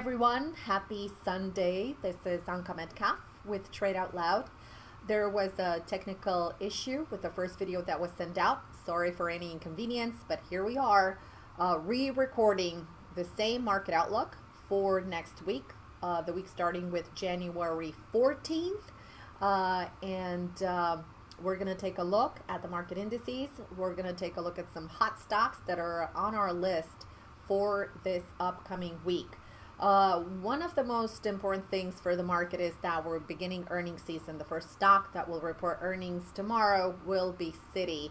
everyone. Happy Sunday. This is Anka Metcalf with Trade Out Loud. There was a technical issue with the first video that was sent out. Sorry for any inconvenience, but here we are uh, re-recording the same market outlook for next week, uh, the week starting with January 14th. Uh, and uh, we're going to take a look at the market indices. We're going to take a look at some hot stocks that are on our list for this upcoming week. Uh, one of the most important things for the market is that we're beginning earnings season. The first stock that will report earnings tomorrow will be Citi,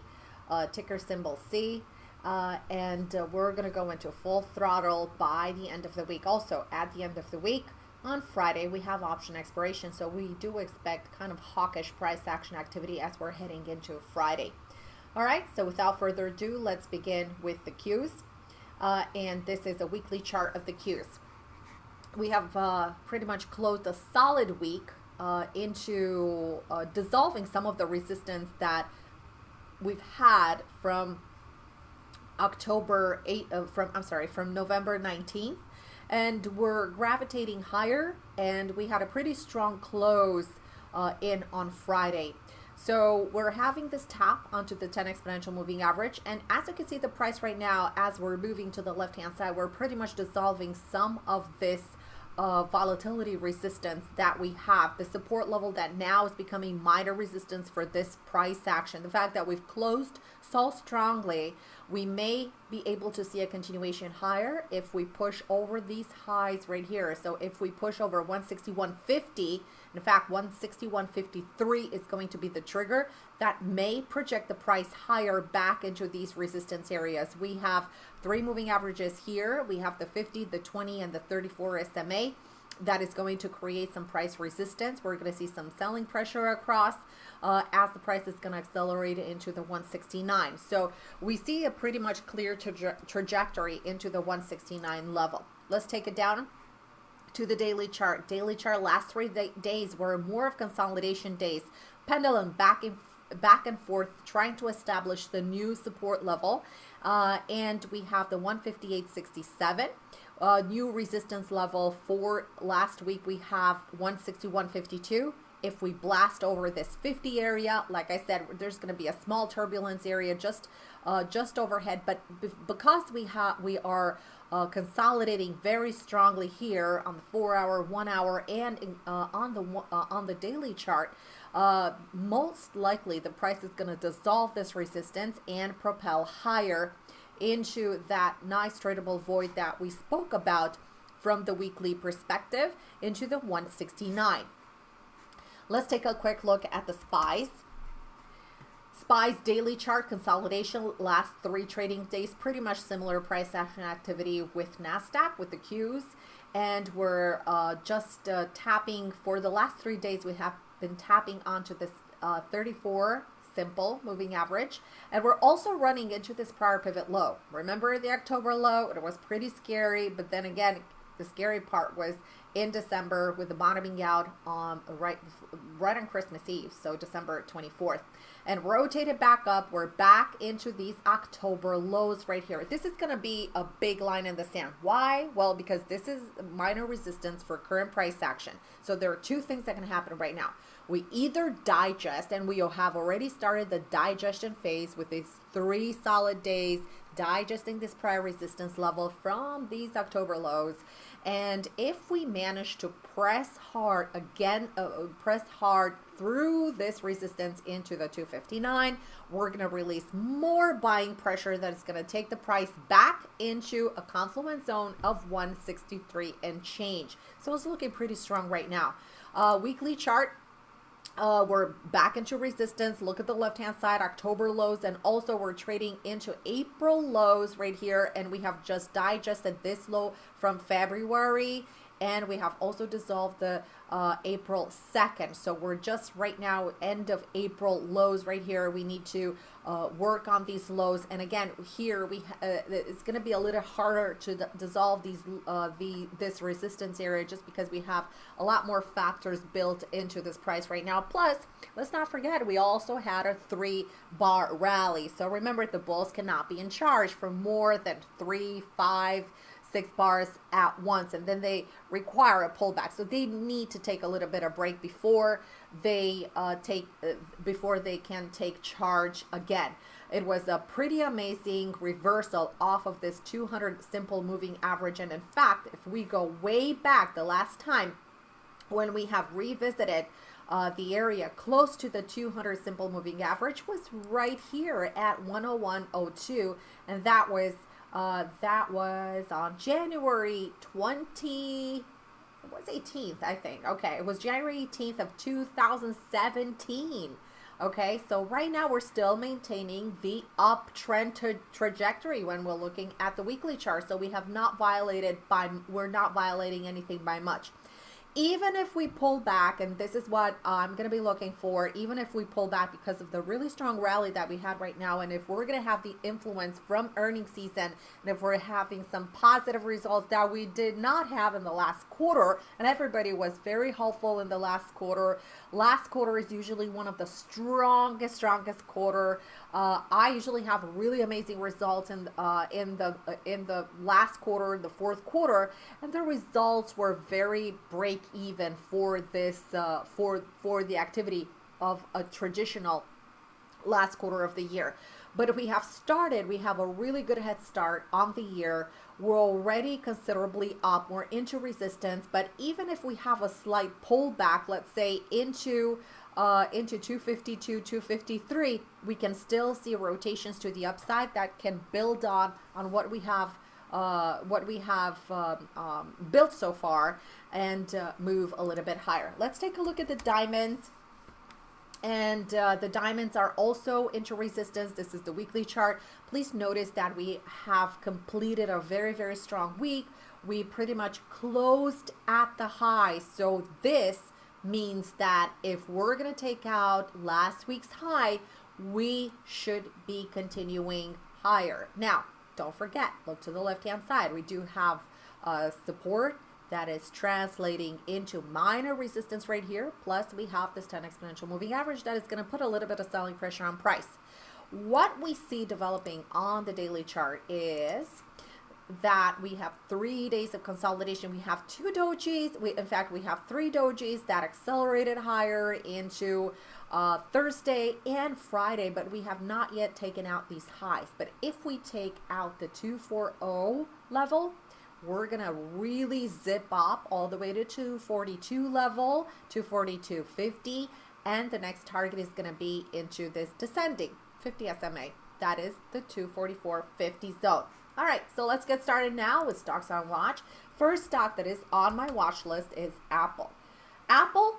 uh, ticker symbol C. Uh, and uh, we're going to go into full throttle by the end of the week. Also, at the end of the week, on Friday, we have option expiration, so we do expect kind of hawkish price action activity as we're heading into Friday. All right, so without further ado, let's begin with the Qs. Uh, and this is a weekly chart of the Qs. We have uh, pretty much closed a solid week uh, into uh, dissolving some of the resistance that we've had from October 8 uh, from I'm sorry from November 19th and we're gravitating higher and we had a pretty strong close uh, in on Friday. So we're having this tap onto the 10 exponential moving average. And as you can see the price right now, as we're moving to the left hand side, we're pretty much dissolving some of this uh, volatility resistance that we have. The support level that now is becoming minor resistance for this price action. The fact that we've closed so strongly, we may be able to see a continuation higher if we push over these highs right here. So if we push over 161.50, in fact 161.53 is going to be the trigger that may project the price higher back into these resistance areas. We have three moving averages here. We have the 50, the 20, and the 34 SMA that is going to create some price resistance. We're going to see some selling pressure across uh, as the price is going to accelerate into the 169. So we see a pretty much clear tra trajectory into the 169 level. Let's take it down to the daily chart. Daily chart last three days were more of consolidation days. Pendulum back and back and forth trying to establish the new support level. Uh, and we have the 158.67 uh, new resistance level for last week. We have 161.52 if we blast over this 50 area, like I said, there's going to be a small turbulence area just uh, just overhead. But because we have we are uh, consolidating very strongly here on the four hour, one hour, and uh, on the uh, on the daily chart, uh, most likely the price is going to dissolve this resistance and propel higher into that nice tradable void that we spoke about from the weekly perspective into the 169. Let's take a quick look at the SPYs. SPY's daily chart consolidation last three trading days, pretty much similar price action activity with NASDAQ, with the Qs. And we're uh, just uh, tapping for the last three days, we have been tapping onto this uh, 34 simple moving average. And we're also running into this prior pivot low. Remember the October low? It was pretty scary, but then again, the scary part was in December with the bottoming out on right right on Christmas Eve, so December 24th, and rotated back up. We're back into these October lows right here. This is going to be a big line in the sand. Why? Well, because this is minor resistance for current price action. So there are two things that can happen right now. We either digest, and we have already started the digestion phase with these three solid days digesting this prior resistance level from these October lows and if we manage to press hard again, uh, uh press hard through this resistance into the 259, we're going to release more buying pressure that is going to take the price back into a confluence zone of 163 and change. So it's looking pretty strong right now. Uh, weekly chart, uh, we're back into resistance. Look at the left-hand side, October lows, and also we're trading into April lows right here, and we have just digested this low from February and we have also dissolved the uh, April 2nd. So we're just right now end of April lows right here. We need to uh, work on these lows. And again, here we uh, it's going to be a little harder to dissolve these uh, the this resistance area just because we have a lot more factors built into this price right now. Plus, let's not forget we also had a three bar rally. So remember, the bulls cannot be in charge for more than three, five six bars at once and then they require a pullback. So they need to take a little bit of break before they uh, take uh, before they can take charge again. It was a pretty amazing reversal off of this 200 simple moving average. And in fact if we go way back the last time when we have revisited uh, the area close to the 200 simple moving average was right here at 101.02 and that was uh, that was on January 20 it was 18th I think. Okay it was January 18th of 2017 okay so right now we're still maintaining the uptrend tra trajectory when we're looking at the weekly chart so we have not violated by we're not violating anything by much even if we pull back, and this is what I'm going to be looking for, even if we pull back because of the really strong rally that we had right now, and if we're going to have the influence from earnings season, and if we're having some positive results that we did not have in the last quarter, and everybody was very helpful in the last quarter. Last quarter is usually one of the strongest, strongest quarter. Uh, I usually have really amazing results in uh, in the uh, in the last quarter, the fourth quarter, and the results were very break even for this uh, for for the activity of a traditional last quarter of the year. But we have started, we have a really good head start on the year. We're already considerably up. We're into resistance, but even if we have a slight pullback, let's say into uh, into 252, 253, we can still see rotations to the upside that can build on on what we have uh, what we have um, um, built so far and uh, move a little bit higher. Let's take a look at the diamonds. And uh, the diamonds are also into resistance. This is the weekly chart. Please notice that we have completed a very, very strong week. We pretty much closed at the high. So this means that if we're going to take out last week's high, we should be continuing higher. Now, don't forget, look to the left-hand side. We do have uh, support that is translating into minor resistance right here. Plus, we have this 10 exponential moving average that is going to put a little bit of selling pressure on price. What we see developing on the daily chart is that we have three days of consolidation. We have two dojis. We, in fact, we have three dojis that accelerated higher into uh, Thursday and Friday, but we have not yet taken out these highs. But if we take out the 240 level, we're going to really zip up all the way to 242 level, 242.50, and the next target is going to be into this descending 50 SMA. That is the 244.50 zone. All right, so let's get started now with stocks on watch. First stock that is on my watch list is Apple. Apple,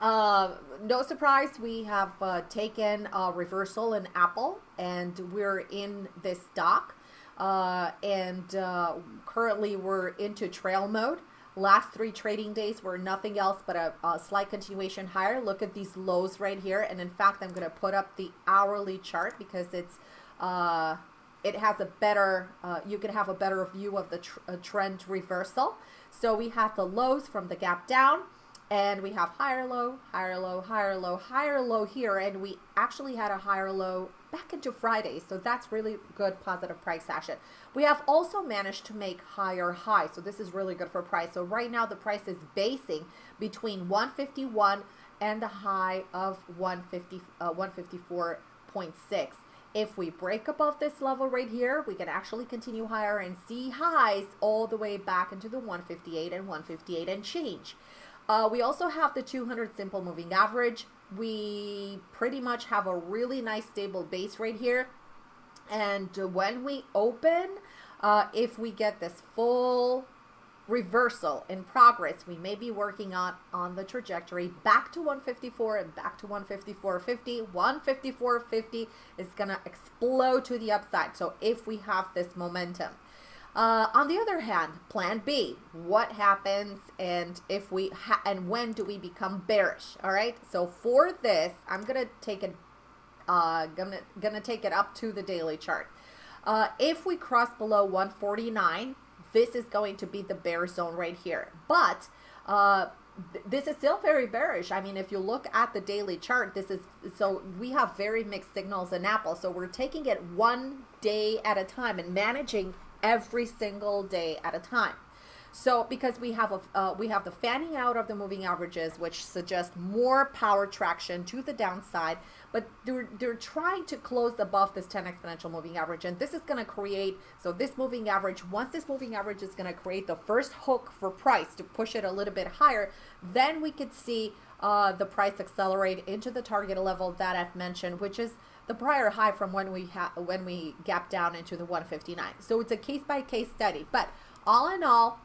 uh, no surprise, we have uh, taken a reversal in Apple and we're in this stock. Uh, and uh, currently we're into trail mode. Last three trading days were nothing else but a, a, slight continuation higher. Look at these lows right here. And in fact, I'm going to put up the hourly chart because it's uh, it has a better, uh, you can have a better view of the tr trend reversal. So we have the lows from the gap down and we have higher low, higher low, higher low, higher low here. And we actually had a higher low back into Friday. So that's really good positive price action. We have also managed to make higher highs. So this is really good for price. So right now the price is basing between 151 and the high of 150, uh, 154.6. If we break above this level right here, we can actually continue higher and see highs all the way back into the 158 and 158 and change. Uh, we also have the 200 simple moving average. We pretty much have a really nice stable base right here. And when we open, uh, if we get this full reversal in progress, we may be working on, on the trajectory back to 154 and back to 154.50. 154.50 is going to explode to the upside. So if we have this momentum. Uh, on the other hand, plan B, what happens and if we and when do we become bearish? All right. So for this, I'm going to take it, uh, gonna, gonna take it up to the daily chart. Uh, if we cross below 149, this is going to be the bear zone right here. But uh, th this is still very bearish. I mean, if you look at the daily chart, this is so we have very mixed signals in Apple. So we're taking it one day at a time and managing every single day at a time. So because we have a uh, we have the fanning out of the moving averages, which suggest more power traction to the downside, but they're they're trying to close above this 10 exponential moving average, and this is going to create so this moving average. Once this moving average is going to create the first hook for price to push it a little bit higher, then we could see uh, the price accelerate into the target level that I've mentioned, which is the prior high from when we ha- when we gap down into the 159. So it's a case by case study, but all in all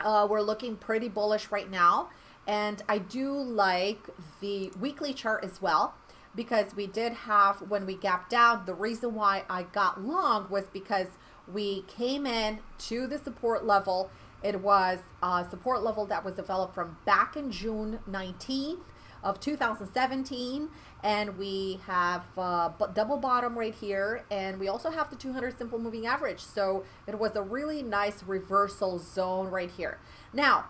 uh, we're looking pretty bullish right now. And I do like the weekly chart as well because we did have, when we gapped down, the reason why I got long was because we came in to the support level. It was a support level that was developed from back in June 19th of 2017 and we have uh, double bottom right here and we also have the 200 simple moving average. So it was a really nice reversal zone right here. Now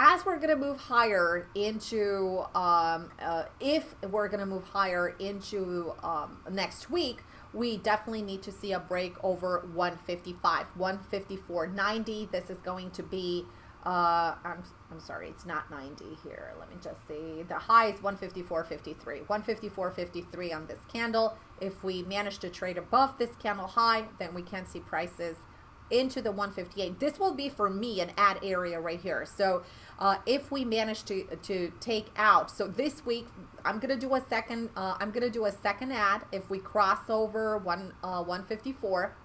as we're going to move higher into um, uh, if we're going to move higher into um, next week we definitely need to see a break over 155 154.90 this is going to be uh, I'm, I'm sorry, it's not 90 here. Let me just see. The high is 154.53. 154.53 on this candle. If we manage to trade above this candle high, then we can see prices into the 158. This will be for me an add area right here. So uh, if we manage to to take out, so this week I'm gonna do a second. Uh, I'm gonna do a second add if we cross over one uh, 154,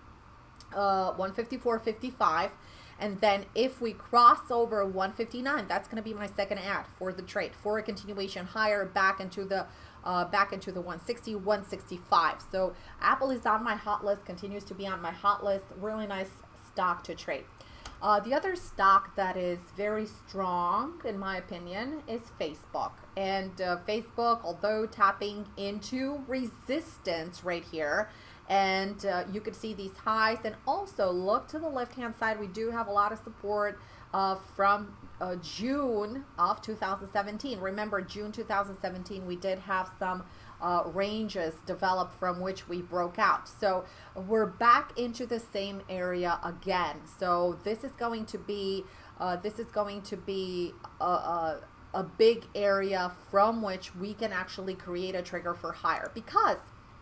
uh, 154.55. And then if we cross over 159, that's going to be my second add for the trade for a continuation higher back into the uh, back into the 160, 165. So Apple is on my hot list, continues to be on my hot list. Really nice stock to trade. Uh, the other stock that is very strong, in my opinion, is Facebook. And uh, Facebook, although tapping into resistance right here, and uh, you could see these highs. And also look to the left hand side. We do have a lot of support uh, from uh, June of 2017 remember June 2017 we did have some uh, ranges developed from which we broke out. So we're back into the same area again. So this is going to be uh, this is going to be a, a, a big area from which we can actually create a trigger for higher. Because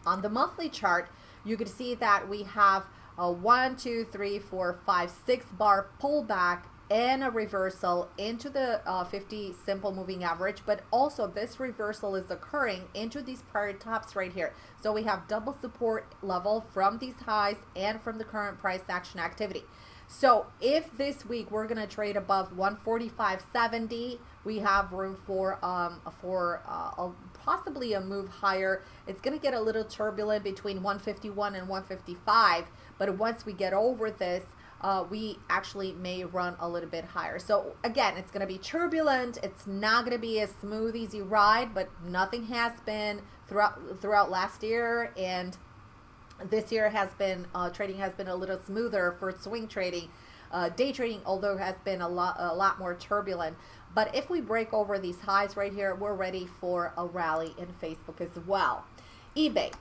on the monthly chart you can see that we have a one, two, three, four, five, six bar pullback and a reversal into the uh, 50 simple moving average but also this reversal is occurring into these prior tops right here. So we have double support level from these highs and from the current price action activity. So if this week we're going to trade above 145.70 we have room for um for uh, a possibly a move higher. It's going to get a little turbulent between 151 and 155, but once we get over this, uh, we actually may run a little bit higher. So again, it's going to be turbulent. It's not going to be a smooth, easy ride, but nothing has been throughout throughout last year and this year has been uh, trading has been a little smoother for swing trading. Uh, day trading, although has been a lot a lot more turbulent. But if we break over these highs right here, we're ready for a rally in Facebook as well. eBay.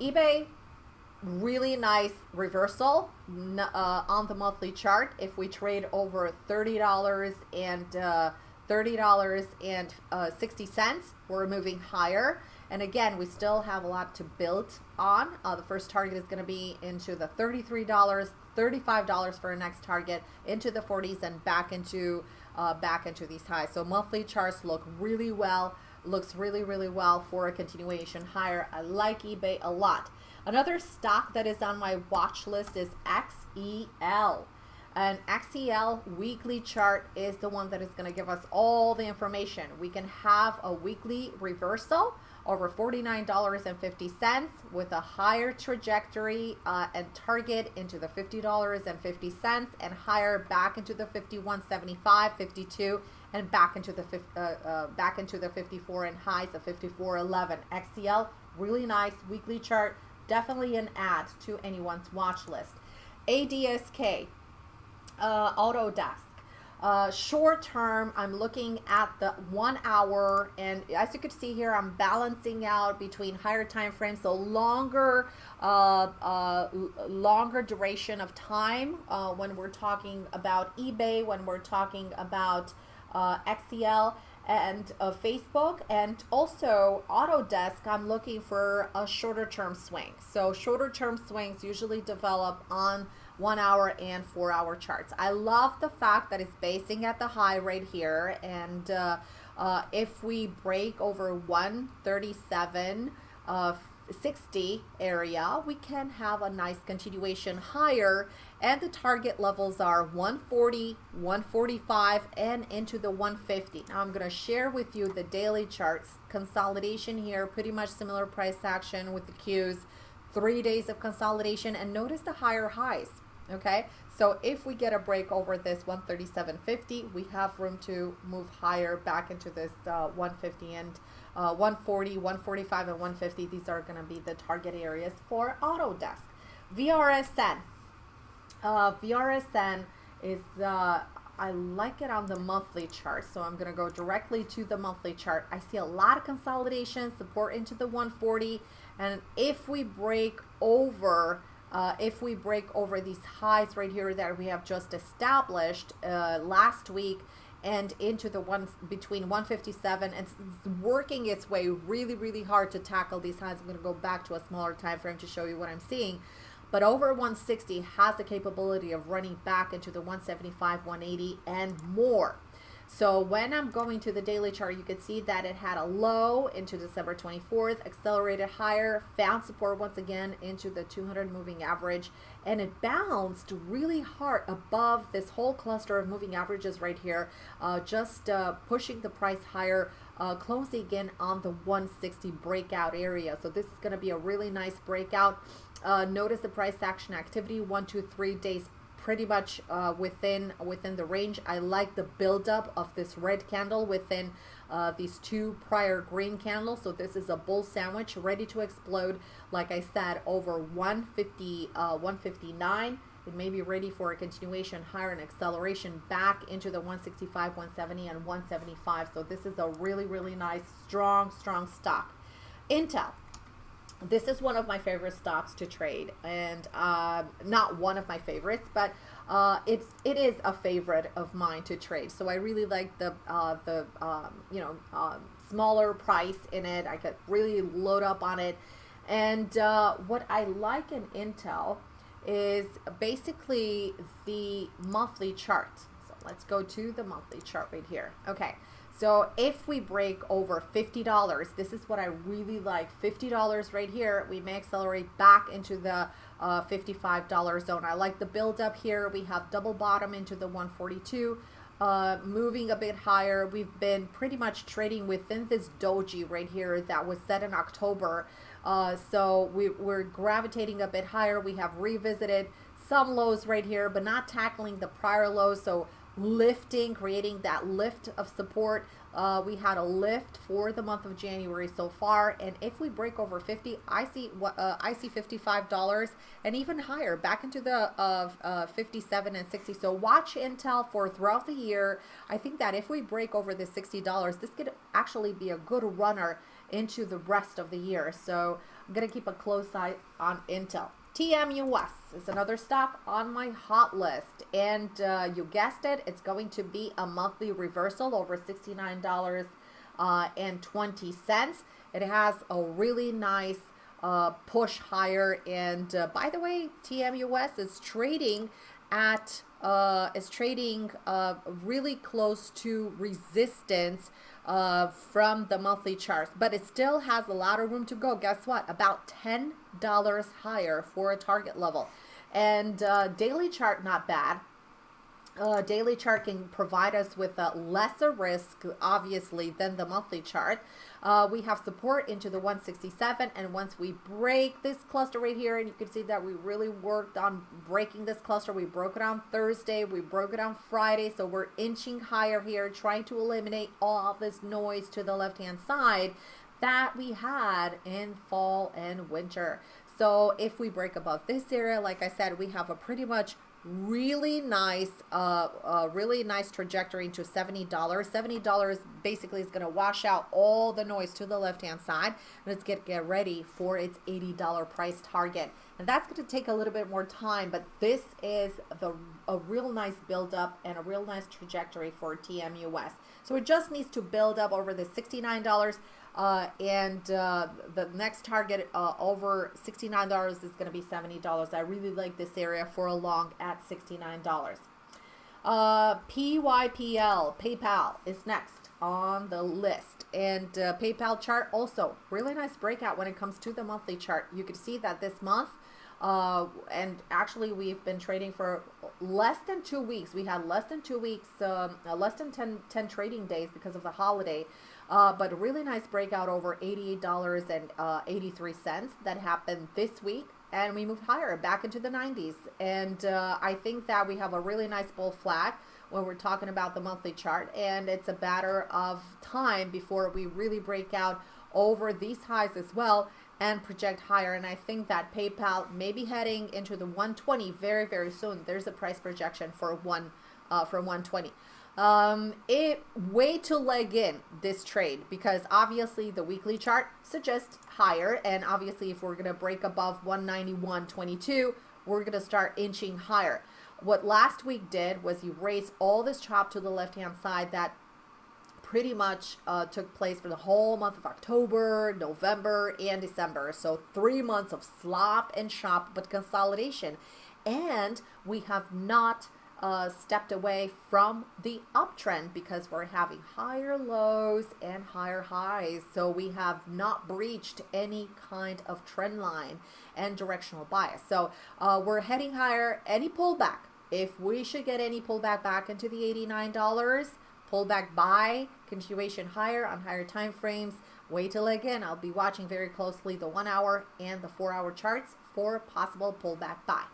eBay, really nice reversal uh, on the monthly chart. If we trade over $30 and uh, $30 and uh, 60 cents, we're moving higher. And again, we still have a lot to build on. Uh, the first target is going to be into the $33, $35 for a next target, into the 40s and back into uh, back into these highs. So monthly charts look really well, looks really, really well for a continuation higher. I like eBay a lot. Another stock that is on my watch list is XEL. An XEL weekly chart is the one that is going to give us all the information. We can have a weekly reversal over $49.50 with a higher trajectory uh, and target into the $50.50 and higher back into the 51.75, 52 and back into the uh, uh, back into the 54 and highs of 54.11. XEL, really nice weekly chart. Definitely an add to anyone's watch list. ADSK, uh, Autodesk. Uh, short term, I'm looking at the one hour, and as you can see here, I'm balancing out between higher time frames, so longer, uh, uh, longer duration of time uh, when we're talking about eBay, when we're talking about uh, XEL and uh, Facebook, and also Autodesk. I'm looking for a shorter term swing. So shorter term swings usually develop on one hour and four hour charts. I love the fact that it's basing at the high right here. And uh, uh, if we break over 137, uh, 60 area, we can have a nice continuation higher and the target levels are 140, 145 and into the 150. Now I'm going to share with you the daily charts. Consolidation here, pretty much similar price action with the Qs. Three days of consolidation and notice the higher highs okay? So if we get a break over this 137.50 we have room to move higher back into this uh, 150 and uh, 140 145 and 150 these are going to be the target areas for Autodesk. VRSN uh, VRSN is uh, I like it on the monthly chart so I'm gonna go directly to the monthly chart. I see a lot of consolidation support into the 140 and if we break over uh, if we break over these highs right here that we have just established uh, last week and into the ones between 157 and working its way really really hard to tackle these highs i'm going to go back to a smaller time frame to show you what i'm seeing. But over 160 has the capability of running back into the 175 180 and more so when I'm going to the daily chart, you can see that it had a low into December 24th, accelerated higher, found support once again into the 200 moving average, and it bounced really hard above this whole cluster of moving averages right here, uh, just uh, pushing the price higher, uh, closing again on the 160 breakout area. So this is going to be a really nice breakout. Uh, notice the price action activity, one, two, three days pretty much uh, within within the range. I like the buildup of this red candle within uh, these two prior green candles. So this is a bull sandwich ready to explode. Like I said, over 150, uh, 159. It may be ready for a continuation higher and acceleration back into the 165, 170, and 175. So this is a really, really nice, strong, strong stock. Intel this is one of my favorite stocks to trade and uh, not one of my favorites but uh, it's it is a favorite of mine to trade. So I really like the uh, the um, you know um, smaller price in it. I could really load up on it. And uh, what I like in Intel is basically the monthly chart. So let's go to the monthly chart right here. Okay so if we break over $50, this is what I really like. $50 right here, we may accelerate back into the uh, $55 zone. I like the build up here. We have double bottom into the 142. Uh, moving a bit higher. We've been pretty much trading within this doji right here that was set in October. Uh, so we, we're gravitating a bit higher. We have revisited some lows right here, but not tackling the prior lows. So lifting, creating that lift of support. Uh, we had a lift for the month of January so far, and if we break over 50, I see uh, I see $55 and even higher, back into the uh, uh, 57 and 60. So watch Intel for throughout the year. I think that if we break over the $60, this could actually be a good runner into the rest of the year. So I'm gonna keep a close eye on Intel. TMUS is another stock on my hot list. And uh, you guessed it, it's going to be a monthly reversal over $69 uh, and 20 cents. It has a really nice uh, push higher. And uh, by the way, TMUS is trading at uh, is trading uh, really close to resistance uh, from the monthly charts, but it still has a lot of room to go. Guess what? About $10 higher for a target level. And uh, daily chart, not bad uh, daily chart can provide us with a lesser risk, obviously, than the monthly chart. Uh, we have support into the 167, and once we break this cluster right here, and you can see that we really worked on breaking this cluster. We broke it on Thursday, we broke it on Friday, so we're inching higher here, trying to eliminate all this noise to the left-hand side that we had in fall and winter. So if we break above this area, like I said, we have a pretty much really nice, uh, uh, really nice trajectory into $70. $70 basically is going to wash out all the noise to the left-hand side. And it's going to get ready for its $80 price target. And that's going to take a little bit more time, but this is the a real nice build up and a real nice trajectory for TMUS. So it just needs to build up over the $69 uh, and uh, the next target uh, over $69 is going to be $70. I really like this area for a long at $69. Uh, PYPL, PayPal is next on the list. And uh, PayPal chart also, really nice breakout when it comes to the monthly chart. You can see that this month, uh, and actually we've been trading for less than two weeks. We had less than two weeks, um, less than 10, 10 trading days because of the holiday. Uh, but a really nice breakout over $88.83 uh, that happened this week. And we moved higher back into the 90s. And uh, I think that we have a really nice bull flag when we're talking about the monthly chart. And it's a matter of time before we really break out over these highs as well and project higher. And I think that PayPal may be heading into the 120 very, very soon. There's a price projection for one uh, for 120. Um, it way to leg in this trade because obviously the weekly chart suggests higher and obviously if we're going to break above 191.22 we're going to start inching higher. What last week did was erase all this chop to the left hand side that pretty much uh, took place for the whole month of October, November, and December. So three months of slop and chop, but consolidation. And we have not uh, stepped away from the uptrend because we're having higher lows and higher highs. So we have not breached any kind of trend line and directional bias. So uh, we're heading higher. Any pullback, if we should get any pullback back into the $89, pullback buy, continuation higher on higher time frames. Wait till again, I'll be watching very closely the one hour and the four hour charts for possible pullback buy.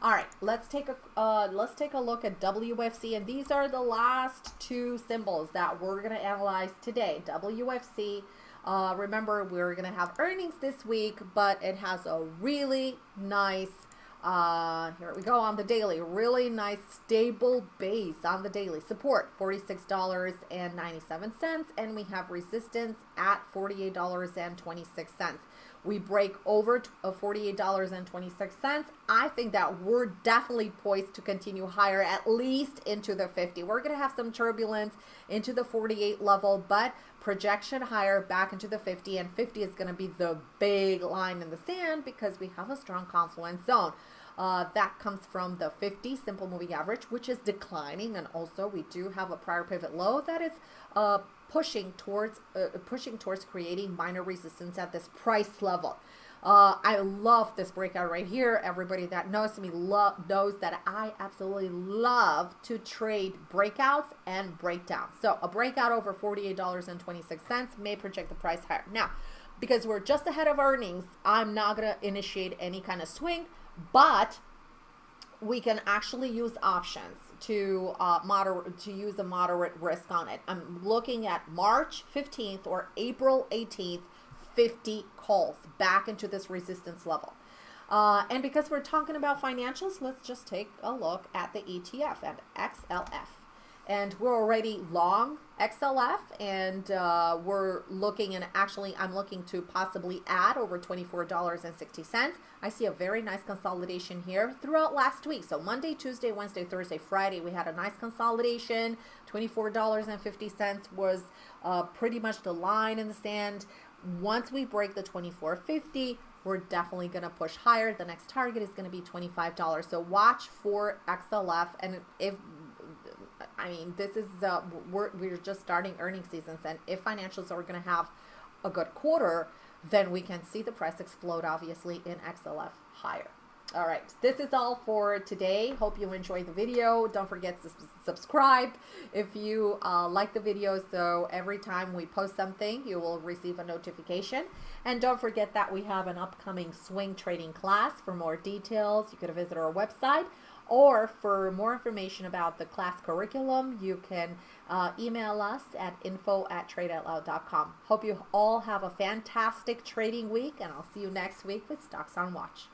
All right, let's take a uh, let's take a look at WFC, and these are the last two symbols that we're gonna analyze today. WFC. Uh, remember, we're gonna have earnings this week, but it has a really nice. Uh, here we go on the daily. Really nice stable base on the daily. Support $46.97 and we have resistance at $48.26 we break over $48.26, I think that we're definitely poised to continue higher, at least into the 50. We're going to have some turbulence into the 48 level, but projection higher back into the 50, and 50 is going to be the big line in the sand because we have a strong confluence zone. Uh, that comes from the 50 simple moving average, which is declining. And also we do have a prior pivot low that is uh, pushing towards uh, pushing towards creating minor resistance at this price level. Uh, I love this breakout right here. Everybody that knows me love knows that I absolutely love to trade breakouts and breakdowns. So a breakout over $48.26 may project the price higher. Now, because we're just ahead of earnings, I'm not going to initiate any kind of swing but we can actually use options to uh, moderate to use a moderate risk on it. I'm looking at March 15th or April 18th, 50 calls back into this resistance level. Uh, and because we're talking about financials, let's just take a look at the ETF and XLF and we're already long XLF and uh, we're looking and actually I'm looking to possibly add over $24.60. I see a very nice consolidation here throughout last week. So Monday, Tuesday, Wednesday, Thursday, Friday, we had a nice consolidation. $24.50 was uh, pretty much the line in the sand. Once we break the 24.50, we're definitely going to push higher. The next target is going to be $25. So watch for XLF and if I mean, this is uh, we're we're just starting earning seasons, and if financials are going to have a good quarter, then we can see the price explode, obviously, in XLF higher. All right, this is all for today. Hope you enjoyed the video. Don't forget to subscribe if you uh, like the video, so every time we post something, you will receive a notification. And don't forget that we have an upcoming swing trading class. For more details, you could visit our website or for more information about the class curriculum, you can uh, email us at info at tradeoutloud.com. Hope you all have a fantastic trading week, and I'll see you next week with Stocks on Watch.